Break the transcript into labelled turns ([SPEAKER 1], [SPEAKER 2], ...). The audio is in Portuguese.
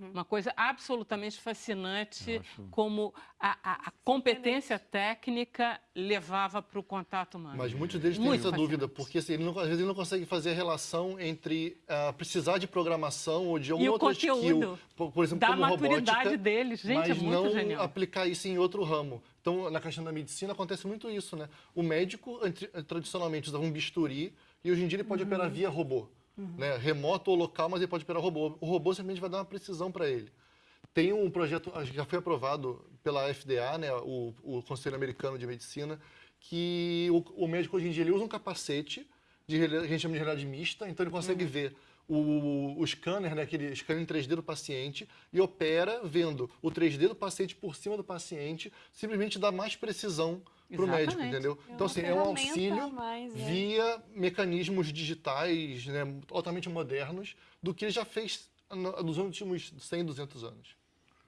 [SPEAKER 1] Uhum.
[SPEAKER 2] Uma coisa absolutamente fascinante,
[SPEAKER 3] acho-
[SPEAKER 2] como a, a- a competência técnica levava para o contato humano.
[SPEAKER 3] Mas muitos deles têm
[SPEAKER 2] Muito
[SPEAKER 3] essa
[SPEAKER 2] fascinante.
[SPEAKER 3] dúvida, porque assim, ele não, às vezes ele não consegue fazer a relação entre ah, precisar de programação ou de alguma
[SPEAKER 2] o
[SPEAKER 3] outra skill, por, por exemplo,
[SPEAKER 2] da
[SPEAKER 3] como
[SPEAKER 2] maturidade
[SPEAKER 3] robótica,
[SPEAKER 2] deles. Gente,
[SPEAKER 3] mas
[SPEAKER 2] é muito
[SPEAKER 3] não
[SPEAKER 2] genial.
[SPEAKER 3] aplicar isso em outro ramo. Então, na questão da medicina acontece muito isso, né? O médico tradicionalmente usava um bisturi e hoje em dia ele pode
[SPEAKER 2] Uhum.
[SPEAKER 3] operar via robô, né? Remoto ou local, mas ele pode operar robô. O robô simplesmente vai dar uma precisão para ele. Tem um projeto, já foi aprovado pela FDA, né, o, o Conselho Americano de Medicina, que o, o médico hoje em dia ele usa um capacete de que a gente chama de realidade mista, então ele consegue ver o, o scanner, né, aquele scanner em 3D do paciente, e opera vendo o 3D do paciente por cima do paciente, simplesmente dá mais precisão para o médico, entendeu?
[SPEAKER 1] É
[SPEAKER 3] então, assim, é um auxílio
[SPEAKER 1] mais, né?
[SPEAKER 3] via mecanismos digitais, né, altamente modernos, do que ele já fez no- nos últimos 100, 200 anos.